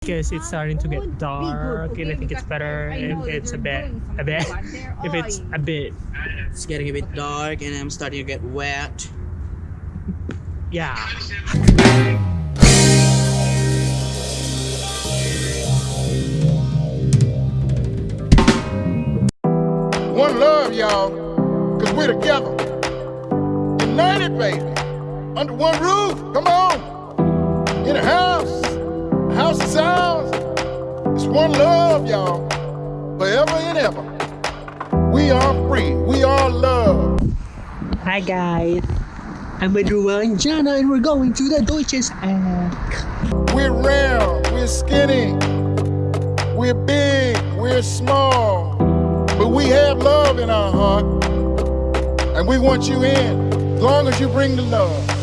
because it's starting to get dark and I think it's better if it's a bit a bit if it's a bit It's getting a bit dark and I'm starting to get wet. yeah One love, y'all, because we're together. United, baby. Under one roof. Come on. In a house. A house of sounds. It's one love, y'all. Forever and ever. We are free. We are love. Hi guys I'm with and Jana and we're going to the Deutsches Eck We're round. We're skinny. We're big. We're small. But we have love in our heart. And we want you in. As long as you bring the love.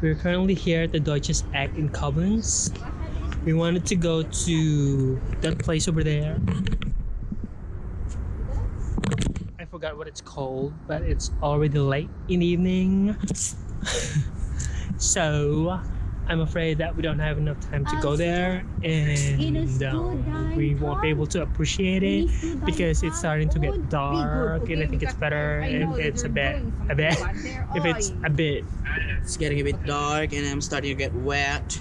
We're currently here at the Deutsches Eck in Koblenz. We wanted to go to that place over there. I forgot what it's called but it's already late in the evening. So I'm afraid that we don't have enough time to go there and um, we won't be able to appreciate it because it's starting to get dark and I think it's better if it's a bit a bit if it's a bit It's getting a bit dark and I'm starting to get wet.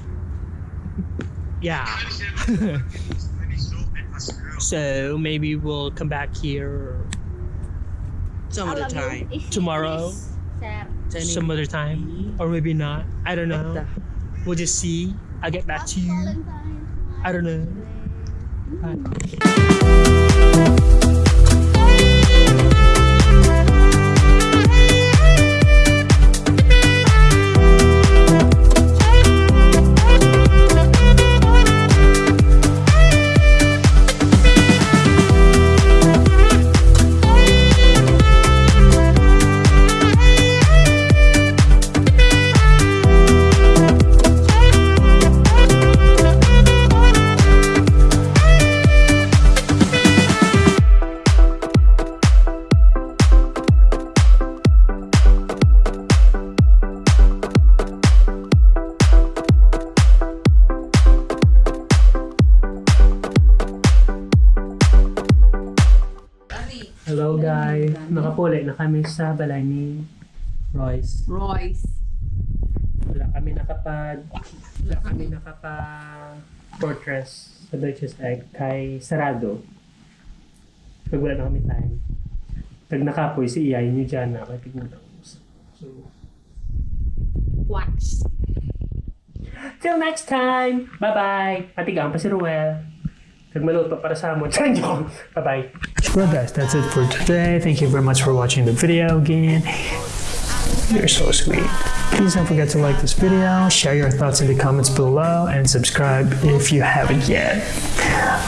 yeah. So maybe we'll come back here Some other time. tomorrow? some other time? or maybe not. I don't know. we'll just see. I'll get back to you. I don't know. Bye. Nakapuli na kami sa balay ni Royce. Royce. Wala kami nakapag wala kami nakapag fortress sa Deutsches Egg kay sarado. Pag wala na kami time. Pag nakapoy si Iyay nyo dyan na kay tignan ako. So, Watch. till next time! Bye-bye! Patigang pa si Ruel. Bye-bye. Well guys, that's it for today. Thank you very much for watching the video again. You're so sweet. Please don't forget to like this video, share your thoughts in the comments below, and subscribe if you haven't yet.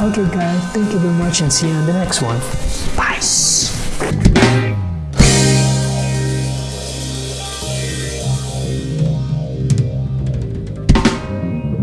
Okay guys, thank you very much and see you on the next one. Bye.